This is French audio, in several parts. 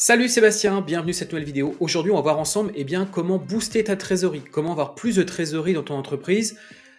Salut Sébastien, bienvenue sur cette nouvelle vidéo. Aujourd'hui, on va voir ensemble eh bien, comment booster ta trésorerie, comment avoir plus de trésorerie dans ton entreprise.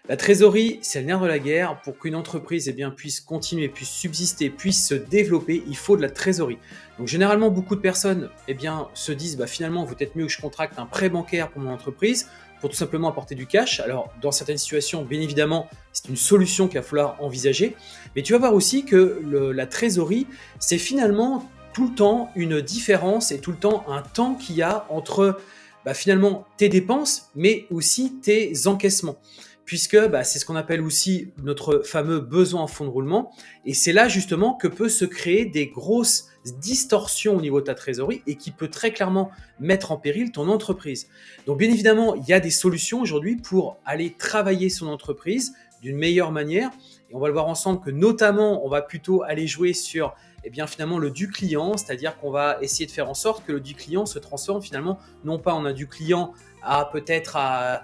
La trésorerie, c'est le nerf de la guerre. Pour qu'une entreprise eh bien, puisse continuer, puisse subsister, puisse se développer, il faut de la trésorerie. Donc généralement, beaucoup de personnes eh bien, se disent bah, finalement, peut-être mieux que je contracte un prêt bancaire pour mon entreprise pour tout simplement apporter du cash. Alors, dans certaines situations, bien évidemment, c'est une solution qu'il va falloir envisager. Mais tu vas voir aussi que la trésorerie, c'est finalement tout le temps une différence et tout le temps un temps qu'il y a entre bah, finalement tes dépenses, mais aussi tes encaissements. Puisque bah, c'est ce qu'on appelle aussi notre fameux besoin en fonds de roulement. Et c'est là justement que peut se créer des grosses distorsions au niveau de ta trésorerie et qui peut très clairement mettre en péril ton entreprise. Donc bien évidemment, il y a des solutions aujourd'hui pour aller travailler son entreprise d'une meilleure manière. Et on va le voir ensemble que notamment, on va plutôt aller jouer sur eh bien finalement le du client, c'est-à-dire qu'on va essayer de faire en sorte que le du client se transforme finalement non pas en un du client à peut-être à,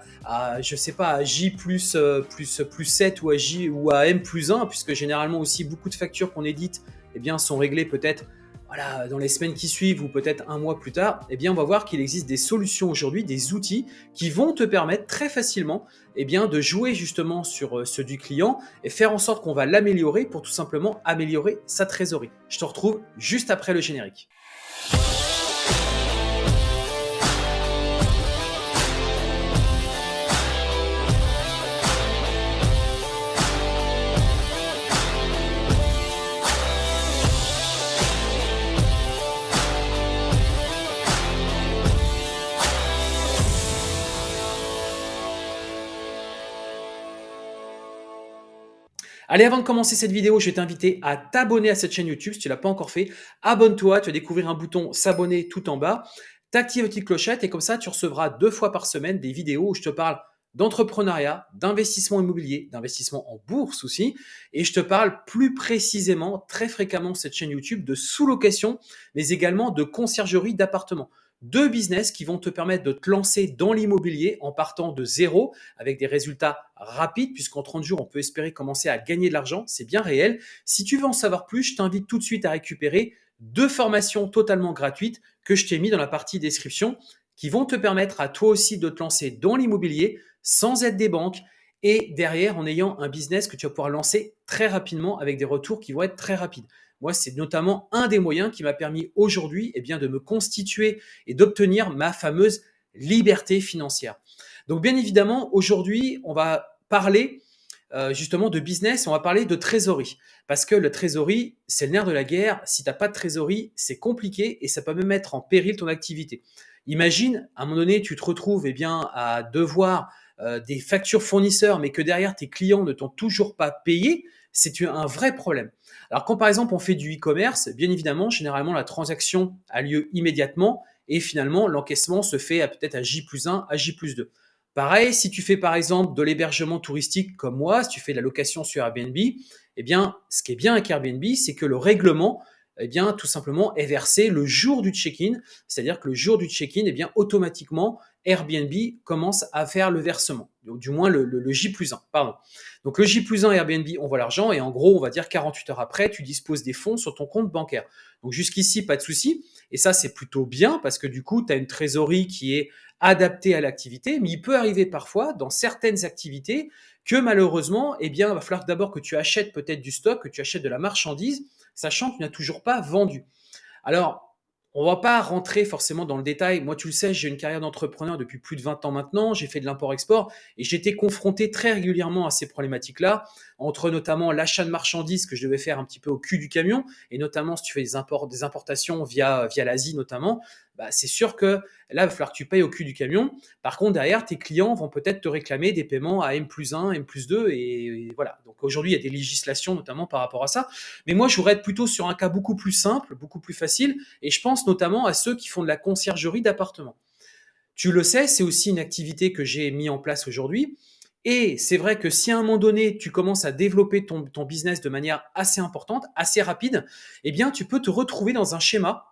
je sais pas à J plus, euh, plus, plus 7 ou à J ou à M plus 1 puisque généralement aussi beaucoup de factures qu'on édite eh bien sont réglées peut-être dans les semaines qui suivent ou peut-être un mois plus tard, eh bien, on va voir qu'il existe des solutions aujourd'hui, des outils qui vont te permettre très facilement eh bien, de jouer justement sur euh, ce du client et faire en sorte qu'on va l'améliorer pour tout simplement améliorer sa trésorerie. Je te retrouve juste après le générique. Allez, avant de commencer cette vidéo, je vais t'inviter à t'abonner à cette chaîne YouTube si tu ne l'as pas encore fait. Abonne-toi, tu vas découvrir un bouton s'abonner tout en bas. T'actives la petite clochette et comme ça, tu recevras deux fois par semaine des vidéos où je te parle d'entrepreneuriat, d'investissement immobilier, d'investissement en bourse aussi. Et je te parle plus précisément, très fréquemment, cette chaîne YouTube de sous-location, mais également de conciergerie d'appartements deux business qui vont te permettre de te lancer dans l'immobilier en partant de zéro avec des résultats rapides puisqu'en 30 jours, on peut espérer commencer à gagner de l'argent. C'est bien réel. Si tu veux en savoir plus, je t'invite tout de suite à récupérer deux formations totalement gratuites que je t'ai mis dans la partie description qui vont te permettre à toi aussi de te lancer dans l'immobilier sans aide des banques et derrière en ayant un business que tu vas pouvoir lancer très rapidement avec des retours qui vont être très rapides. Moi, c'est notamment un des moyens qui m'a permis aujourd'hui eh bien, de me constituer et d'obtenir ma fameuse liberté financière. Donc, bien évidemment, aujourd'hui, on va parler euh, justement de business, on va parler de trésorerie. Parce que la trésorerie, c'est le nerf de la guerre. Si tu n'as pas de trésorerie, c'est compliqué et ça peut même mettre en péril ton activité. Imagine, à un moment donné, tu te retrouves eh bien, à devoir euh, des factures fournisseurs, mais que derrière tes clients ne t'ont toujours pas payé, c'est un vrai problème. Alors quand par exemple on fait du e-commerce, bien évidemment, généralement la transaction a lieu immédiatement et finalement l'encaissement se fait peut-être à J plus 1, à J plus 2. Pareil, si tu fais par exemple de l'hébergement touristique comme moi, si tu fais de la location sur Airbnb, eh bien, ce qui est bien avec Airbnb, c'est que le règlement, eh bien, tout simplement, est versé le jour du check-in. C'est-à-dire que le jour du check-in, eh bien, automatiquement, Airbnb commence à faire le versement. Du moins, le, J plus 1, pardon. Donc, le J plus 1 Airbnb, on voit l'argent et en gros, on va dire 48 heures après, tu disposes des fonds sur ton compte bancaire. Donc, jusqu'ici, pas de souci. Et ça, c'est plutôt bien parce que du coup, tu as une trésorerie qui est adaptée à l'activité. Mais il peut arriver parfois, dans certaines activités, que malheureusement, eh bien, il va falloir d'abord que tu achètes peut-être du stock, que tu achètes de la marchandise, sachant que tu n'as toujours pas vendu. Alors, on va pas rentrer forcément dans le détail. Moi, tu le sais, j'ai une carrière d'entrepreneur depuis plus de 20 ans maintenant. J'ai fait de l'import-export et j'étais confronté très régulièrement à ces problématiques-là, entre notamment l'achat de marchandises que je devais faire un petit peu au cul du camion, et notamment si tu fais des, importations via, via l'Asie notamment, bah, c'est sûr que là, il va falloir que tu payes au cul du camion. Par contre, derrière, tes clients vont peut-être te réclamer des paiements à M plus 1, M plus 2, et, voilà. Donc aujourd'hui, il y a des législations notamment par rapport à ça. Mais moi, je voudrais être plutôt sur un cas beaucoup plus simple, beaucoup plus facile, et je pense notamment à ceux qui font de la conciergerie d'appartements. Tu le sais, c'est aussi une activité que j'ai mis en place aujourd'hui. Et c'est vrai que si à un moment donné, tu commences à développer ton, business de manière assez importante, assez rapide, eh bien, tu peux te retrouver dans un schéma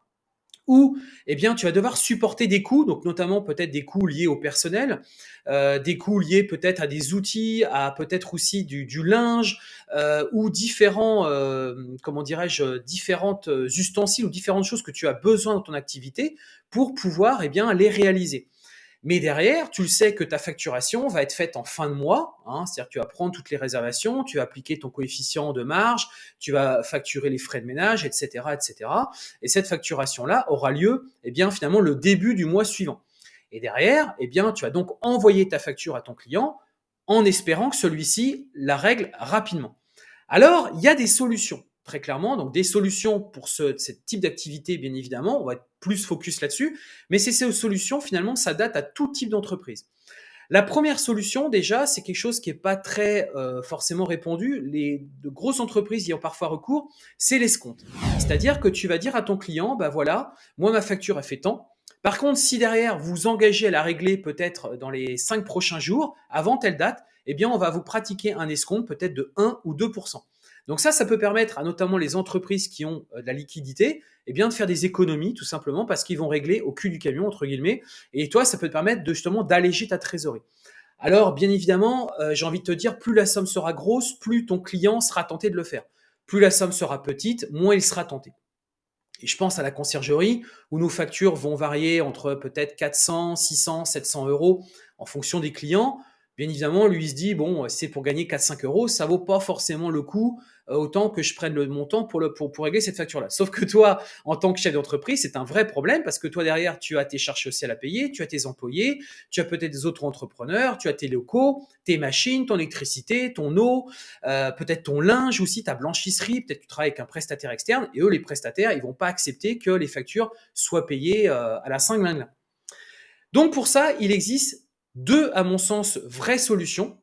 ou eh bien, tu vas devoir supporter des coûts, donc notamment peut-être des coûts liés au personnel, euh, des coûts liés peut-être à des outils, à peut-être aussi du, linge euh, ou différents, euh, comment dirais-je, différentes ustensiles ou différentes choses que tu as besoin dans ton activité pour pouvoir eh les réaliser. Mais derrière, tu le sais que ta facturation va être faite en fin de mois, hein, c'est-à-dire que tu vas prendre toutes les réservations, tu vas appliquer ton coefficient de marge, tu vas facturer les frais de ménage, etc., etc. Et cette facturation-là aura lieu, eh bien, finalement, le début du mois suivant. Et derrière, eh bien, tu vas donc envoyer ta facture à ton client en espérant que celui-ci la règle rapidement. Alors, il y a des solutions très clairement. Donc des solutions pour ce, type d'activité, bien évidemment, on va être plus focus là-dessus, mais ces solutions, finalement, ça date à tout type d'entreprise. La première solution, déjà, c'est quelque chose qui n'est pas très euh, forcément répandu. Les grosses entreprises y ont parfois recours, c'est l'escompte. C'est-à-dire que tu vas dire à ton client, bah voilà, moi ma facture a fait tant. Par contre, si derrière vous engagez à la régler peut-être dans les cinq prochains jours, avant telle date, eh bien on va vous pratiquer un escompte peut-être de 1 ou 2 donc ça, ça peut permettre à notamment les entreprises qui ont euh, de la liquidité, eh bien de faire des économies tout simplement parce qu'ils vont régler au cul du camion entre guillemets. Et toi, ça peut te permettre de justement d'alléger ta trésorerie. Alors bien évidemment, euh, j'ai envie de te dire, plus la somme sera grosse, plus ton client sera tenté de le faire. Plus la somme sera petite, moins il sera tenté. Et je pense à la conciergerie où nos factures vont varier entre peut-être 400, 600, 700 euros en fonction des clients. Bien évidemment, lui, il se dit, bon, c'est pour gagner 4-5 euros, ça vaut pas forcément le coup autant que je prenne le montant pour, le, pour, régler cette facture-là. Sauf que toi, en tant que chef d'entreprise, c'est un vrai problème parce que toi, derrière, tu as tes charges sociales à payer, tu as tes employés, tu as peut-être des autres entrepreneurs, tu as tes locaux, tes machines, ton électricité, ton eau, euh, peut-être ton linge aussi, ta blanchisserie, peut-être tu travailles avec un prestataire externe et eux, les prestataires, ils vont pas accepter que les factures soient payées euh, à la 5 Donc pour ça, il existe deux, à mon sens, vraies solutions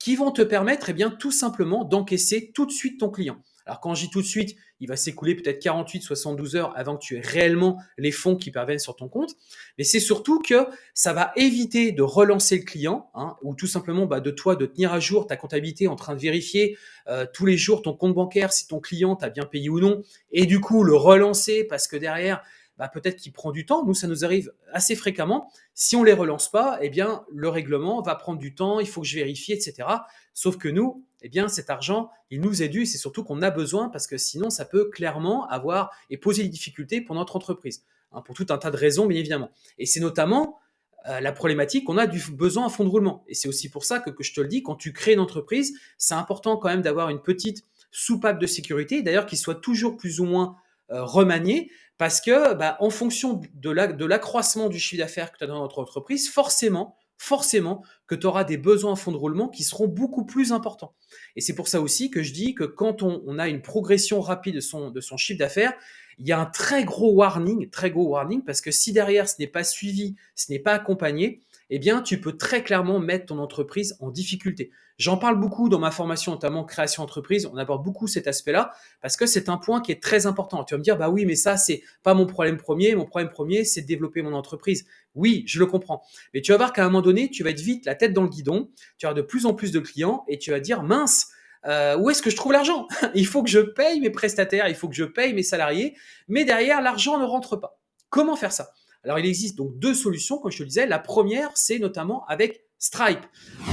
qui vont te permettre eh bien, tout simplement d'encaisser tout de suite ton client. Alors quand je dis tout de suite, il va s'écouler peut-être 48, 72 heures avant que tu aies réellement les fonds qui parviennent sur ton compte. Mais c'est surtout que ça va éviter de relancer le client hein, ou tout simplement bah, de toi de tenir à jour ta comptabilité en train de vérifier euh, tous les jours ton compte bancaire si ton client t'a bien payé ou non et du coup le relancer parce que derrière bah, peut-être qu'il prend du temps. Nous, ça nous arrive assez fréquemment. Si on les relance pas, eh bien, le règlement va prendre du temps, il faut que je vérifie, etc. Sauf que nous, eh bien, cet argent, il nous est dû. C'est surtout qu'on a besoin parce que sinon, ça peut clairement avoir et poser des difficultés pour notre entreprise, hein, pour tout un tas de raisons, bien évidemment. Et c'est notamment euh, la problématique qu'on a du besoin à fond de roulement. Et c'est aussi pour ça que, je te le dis, quand tu crées une entreprise, c'est important quand même d'avoir une petite soupape de sécurité, d'ailleurs, qui soit toujours plus ou moins euh, remanié parce que bah, en fonction de l'accroissement du chiffre d'affaires que tu as dans notre entreprise, forcément, forcément que tu auras des besoins en fonds de roulement qui seront beaucoup plus importants. Et c'est pour ça aussi que je dis que quand on, a une progression rapide de son, de son chiffre d'affaires, il y a un très gros warning, très gros warning, parce que si derrière ce n'est pas suivi, ce n'est pas accompagné, eh bien, tu peux très clairement mettre ton entreprise en difficulté. J'en parle beaucoup dans ma formation, notamment création entreprise. On aborde beaucoup cet aspect-là parce que c'est un point qui est très important. Tu vas me dire, bah oui, mais ça, c'est pas mon problème premier. Mon problème premier, c'est de développer mon entreprise. Oui, je le comprends. Mais tu vas voir qu'à un moment donné, tu vas être vite la tête dans le guidon. Tu avoir de plus en plus de clients et tu vas dire, mince, euh, où est-ce que je trouve l'argent? Il faut que je paye mes prestataires, il faut que je paye mes salariés, mais derrière, l'argent ne rentre pas. Comment faire ça? Alors, il existe donc deux solutions, comme je te le disais. La première, c'est notamment avec Stripe.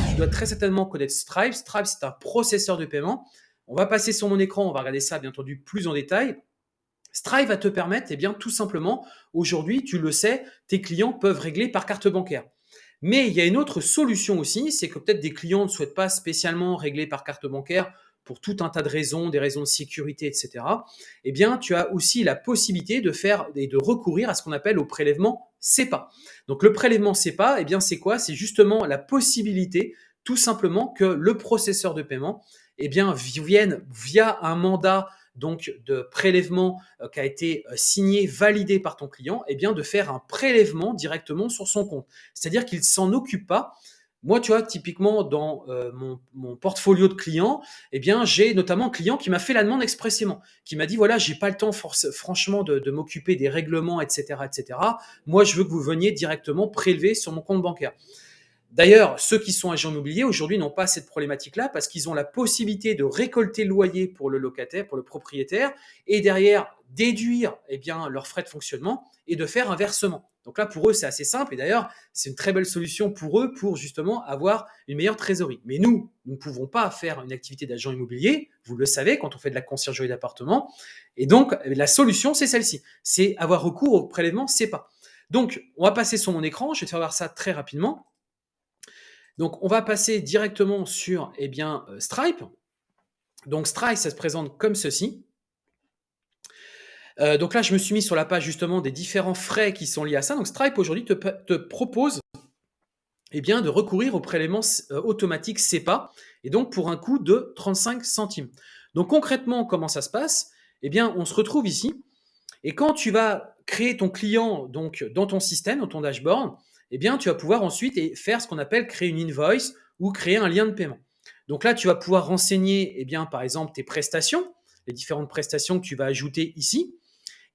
Tu dois très certainement connaître Stripe. Stripe, c'est un processeur de paiement. On va passer sur mon écran, on va regarder ça bien entendu plus en détail. Stripe va te permettre, eh bien, tout simplement, aujourd'hui, tu le sais, tes clients peuvent régler par carte bancaire. Mais il y a une autre solution aussi, c'est que peut-être des clients ne souhaitent pas spécialement régler par carte bancaire pour tout un tas de raisons, des raisons de sécurité, etc., eh bien, tu as aussi la possibilité de faire et de recourir à ce qu'on appelle au prélèvement CEPA. Donc, le prélèvement CEPA, eh bien, c'est quoi? C'est justement la possibilité, tout simplement, que le processeur de paiement, eh vienne via un mandat donc de prélèvement euh, qui a été euh, signé, validé par ton client, eh bien, de faire un prélèvement directement sur son compte. C'est-à-dire qu'il s'en occupe pas moi, tu vois, typiquement dans euh, mon, portfolio de clients, eh bien, j'ai notamment un client qui m'a fait la demande expressément, qui m'a dit voilà, j'ai pas le temps franchement de, m'occuper des règlements, etc., etc. Moi, je veux que vous veniez directement prélever sur mon compte bancaire. D'ailleurs, ceux qui sont agents immobiliers aujourd'hui n'ont pas cette problématique-là parce qu'ils ont la possibilité de récolter le loyer pour le locataire, pour le propriétaire, et derrière déduire eh bien, leurs frais de fonctionnement et de faire un versement. Donc là, pour eux, c'est assez simple. Et d'ailleurs, c'est une très belle solution pour eux pour justement avoir une meilleure trésorerie. Mais nous, nous ne pouvons pas faire une activité d'agent immobilier. Vous le savez, quand on fait de la conciergerie d'appartement. Et donc, la solution, c'est celle-ci. C'est avoir recours au prélèvement CEPA. Donc, on va passer sur mon écran. Je vais te faire voir ça très rapidement. Donc, on va passer directement sur eh bien, euh, Stripe. Donc, Stripe, ça se présente comme ceci. Euh, donc là, je me suis mis sur la page justement des différents frais qui sont liés à ça. Donc Stripe aujourd'hui te, propose eh bien, de recourir au prélèvement euh, automatique CEPA, et donc pour un coût de 35 centimes. Donc concrètement, comment ça se passe? Eh bien, on se retrouve ici, et quand tu vas créer ton client donc dans ton système, dans ton dashboard, eh bien, tu vas pouvoir ensuite faire ce qu'on appelle créer une invoice ou créer un lien de paiement. Donc là, tu vas pouvoir renseigner, eh bien, par exemple, tes prestations, les différentes prestations que tu vas ajouter ici.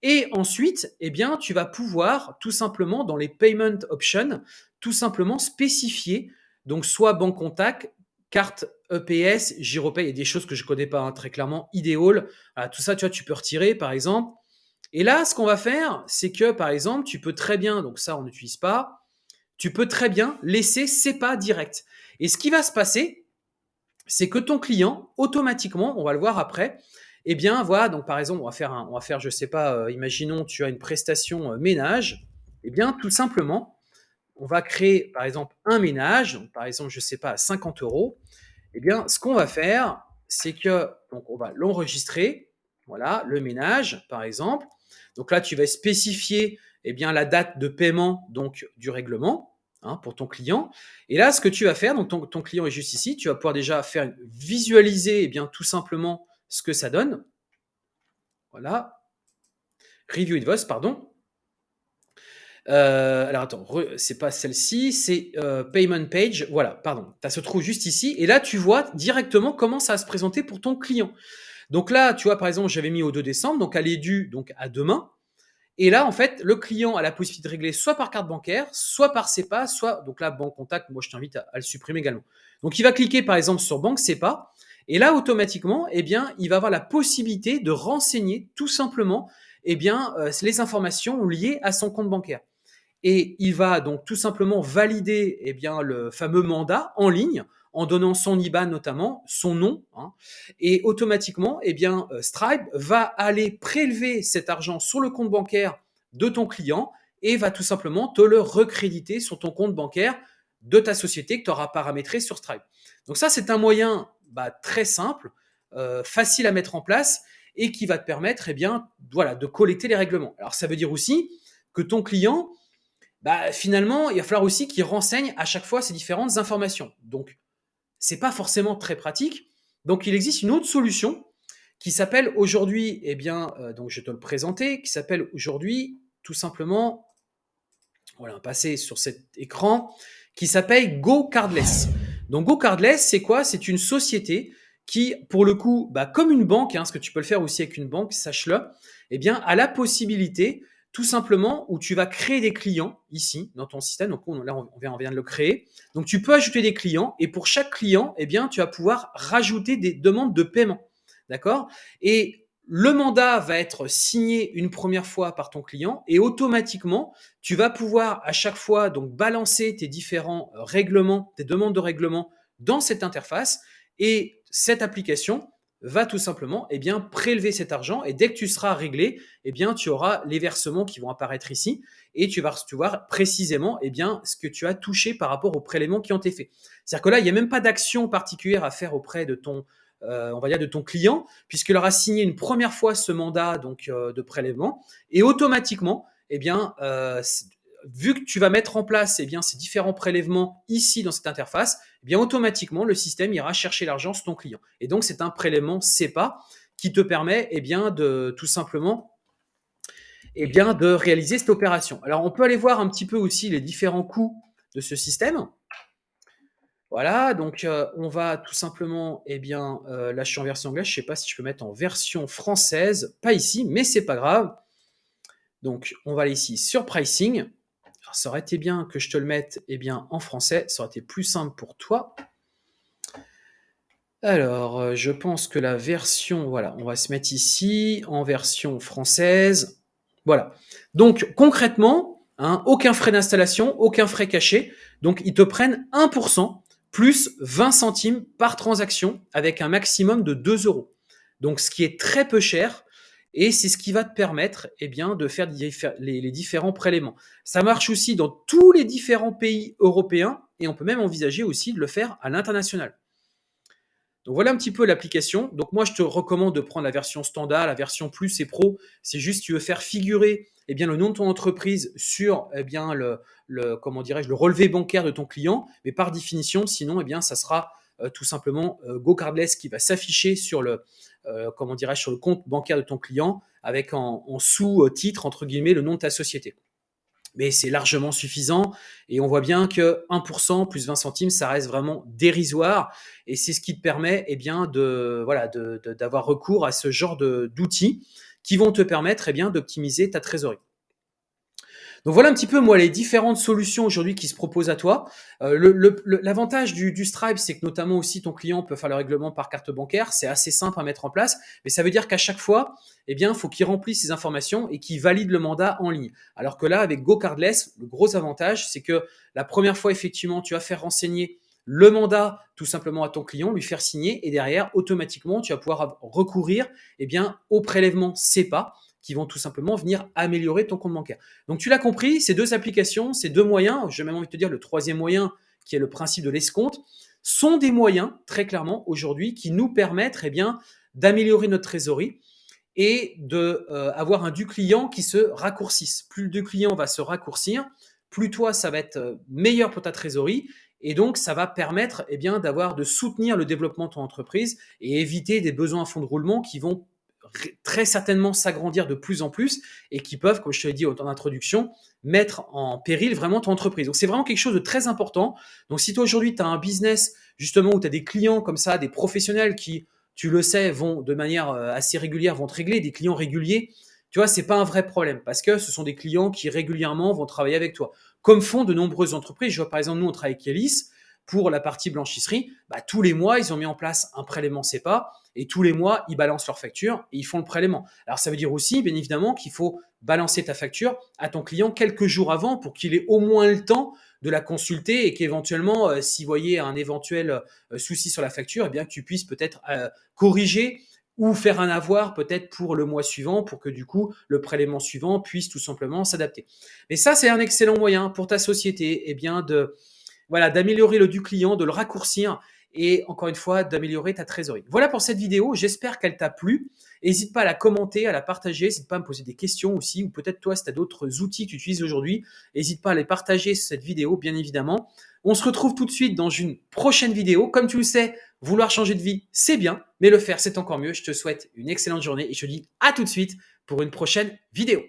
Et ensuite, eh bien, tu vas pouvoir tout simplement dans les payment options, tout simplement spécifier, donc soit banque contact, carte EPS, Giropay, et des choses que je ne connais pas hein, très clairement, Ideal, tout ça, tu vois, tu peux retirer par exemple. Et là, ce qu'on va faire, c'est que par exemple, tu peux très bien, donc ça on n'utilise pas, tu peux très bien laisser CEPA direct. Et ce qui va se passer, c'est que ton client, automatiquement, on va le voir après, eh bien, voilà, donc par exemple, on va faire, un, on va faire je sais pas, euh, imaginons tu as une prestation euh, ménage, eh bien, tout simplement, on va créer, par exemple, un ménage, donc par exemple, je sais pas, 50 euros. Eh bien, ce qu'on va faire, c'est que, donc on va l'enregistrer, voilà, le ménage, par exemple. Donc là, tu vas spécifier, eh bien, la date de paiement, donc, du règlement, hein, pour ton client. Et là, ce que tu vas faire, donc ton, ton, client est juste ici, tu vas pouvoir déjà faire visualiser, eh bien, tout simplement, ce que ça donne. Voilà. Review invoice, pardon. Euh, alors attends, c'est pas celle-ci, c'est euh, payment page. Voilà, pardon. Ça se trouve juste ici. Et là, tu vois directement comment ça va se présenter pour ton client. Donc là, tu vois, par exemple, j'avais mis au 2 décembre, donc elle est due donc à demain. Et là, en fait, le client a la possibilité de régler soit par carte bancaire, soit par SEPA, soit, donc là, banque contact, moi je t'invite à, à, le supprimer également. Donc il va cliquer par exemple sur banque SEPA, et là, automatiquement, eh il va avoir la possibilité de renseigner tout simplement eh euh, les informations liées à son compte bancaire. Et il va donc tout simplement valider eh le fameux mandat en ligne en donnant son IBAN notamment, son nom, hein. et automatiquement, bien, euh, Stripe va aller prélever cet argent sur le compte bancaire de ton client et va tout simplement te le recréditer sur ton compte bancaire de ta société que tu auras paramétré sur Stripe. Donc ça, c'est un moyen bah, très simple, euh, facile à mettre en place et qui va te permettre eh bien, voilà, de collecter les règlements. Alors ça veut dire aussi que ton client, bah, finalement, il va falloir aussi qu'il renseigne à chaque fois ces différentes informations. Donc, c'est pas forcément très pratique. Donc, il existe une autre solution qui s'appelle aujourd'hui, eh bien, euh, donc je vais te le présenter, qui s'appelle aujourd'hui tout simplement, voilà, passer sur cet écran, qui s'appelle Go Cardless. Donc GoCardless, c'est quoi? C'est une société qui, pour le coup, bah, comme une banque, hein, ce que tu peux le faire aussi avec une banque, sache-le, eh bien, a la possibilité, tout simplement, où tu vas créer des clients ici dans ton système. Donc là, on vient, de le créer. Donc tu peux ajouter des clients et pour chaque client, eh bien, tu vas pouvoir rajouter des demandes de paiement. D'accord? Et le mandat va être signé une première fois par ton client et automatiquement, tu vas pouvoir à chaque fois balancer tes différents euh, règlements, tes demandes de règlement dans cette interface et cette application va tout simplement eh bien, prélever cet argent et dès que tu seras réglé, eh bien, tu auras les versements qui vont apparaître ici et tu vas voir précisément eh ce que tu as touché par rapport aux prélèvements qui ont été faits. C'est-à-dire que là, il n'y a même pas d'action particulière à faire auprès de ton, on va dire, de ton client, puisqu'il aura signé une première fois ce mandat donc euh, de prélèvement, et automatiquement, eh bien, euh, vu que tu vas mettre en place eh ces différents prélèvements ici dans cette interface, eh bien, automatiquement, le système ira chercher l'argent sur ton client. Et donc, c'est un prélèvement CEPA qui te permet eh bien, de tout simplement eh bien, de réaliser cette opération. Alors, on peut aller voir un petit peu aussi les différents coûts de ce système. Voilà, donc euh, on va tout simplement, eh bien, là je suis en version anglaise, je ne sais pas si je peux mettre en version française, pas ici, mais c'est pas grave. Donc on va aller ici sur pricing, Alors, ça aurait été bien que je te le mette eh bien, en français, ça aurait été plus simple pour toi. Alors, euh, je pense que la version, voilà, on va se mettre ici en version française. Voilà. Donc, concrètement, hein, aucun frais d'installation, aucun frais caché. Donc, ils te prennent 1% plus 20 centimes par transaction avec un maximum de 2 euros. Donc, ce qui est très peu cher. Et c'est ce qui va te permettre eh bien, de faire les, différents prélèvements. Ça marche aussi dans tous les différents pays européens et on peut même envisager aussi de le faire à l'international. Donc voilà un petit peu l'application. Donc moi, je te recommande de prendre la version standard, la version plus et pro. C'est juste tu veux faire figurer eh bien, le nom de ton entreprise sur eh bien, le, comment dirais-je, le relevé bancaire de ton client. Mais par définition, sinon, eh bien, ça sera euh, tout simplement euh, GoCardless qui va s'afficher sur le, euh, comment dirais sur le compte bancaire de ton client avec en sous-titre, entre guillemets, le nom de ta société mais c'est largement suffisant. Et on voit bien que 1% plus 20 centimes, ça reste vraiment dérisoire. Et c'est ce qui te permet eh bien, de, voilà, d'avoir recours à ce genre d'outils qui vont te permettre eh bien, d'optimiser ta trésorerie. Donc voilà un petit peu moi les différentes solutions aujourd'hui qui se proposent à toi. Euh, l'avantage du, Stripe, c'est que notamment aussi ton client peut faire le règlement par carte bancaire. C'est assez simple à mettre en place, mais ça veut dire qu'à chaque fois, eh bien, faut qu'il remplisse ses informations et qu'il valide le mandat en ligne. Alors que là, avec GoCardless, le gros avantage, c'est que la première fois, effectivement, tu vas faire renseigner le mandat tout simplement à ton client, lui faire signer et derrière, automatiquement, tu vas pouvoir recourir eh bien, au prélèvement CEPA qui vont tout simplement venir améliorer ton compte bancaire. Donc tu l'as compris, ces deux applications, ces deux moyens, j'ai même envie de te dire le troisième moyen qui est le principe de l'escompte, sont des moyens très clairement aujourd'hui qui nous permettent eh bien d'améliorer notre trésorerie et de euh, avoir un du client qui se raccourcisse. Plus le du client va se raccourcir, plus toi ça va être euh, meilleur pour ta trésorerie et donc ça va permettre eh bien d'avoir de soutenir le développement de ton entreprise et éviter des besoins à fond de roulement qui vont très certainement s'agrandir de plus en plus et qui peuvent, comme je te l'ai dit en introduction, mettre en péril vraiment ton entreprise. Donc c'est vraiment quelque chose de très important. Donc si toi aujourd'hui tu as un business justement où tu as des clients comme ça, des professionnels qui, tu le sais, vont de manière euh, assez régulière, vont te régler, des clients réguliers, tu vois, c'est pas un vrai problème parce que ce sont des clients qui régulièrement vont travailler avec toi. Comme font de nombreuses entreprises. Je vois par exemple, nous on travaille avec Elis pour la partie blanchisserie. Bah, tous les mois, ils ont mis en place un prélèvement CEPA et tous les mois, ils balancent leur facture et ils font le prélèvement. Alors ça veut dire aussi, bien évidemment, qu'il faut balancer ta facture à ton client quelques jours avant pour qu'il ait au moins le temps de la consulter et qu'éventuellement, euh, s'il voyait un éventuel euh, souci sur la facture, eh bien que tu puisses peut-être euh, corriger ou faire un avoir peut-être pour le mois suivant pour que du coup le prélèvement suivant puisse tout simplement s'adapter. Mais ça c'est un excellent moyen pour ta société eh bien de voilà d'améliorer le du client, de le raccourcir et encore une fois d'améliorer ta trésorerie. Voilà pour cette vidéo, j'espère qu'elle t'a plu. N'hésite pas à la commenter, à la partager, n'hésite pas à me poser des questions aussi, ou peut-être toi si tu as d'autres outils que tu utilises aujourd'hui, n'hésite pas à les partager cette vidéo bien évidemment. On se retrouve tout de suite dans une prochaine vidéo. Comme tu le sais, vouloir changer de vie, c'est bien, mais le faire, c'est encore mieux. Je te souhaite une excellente journée et je te dis à tout de suite pour une prochaine vidéo.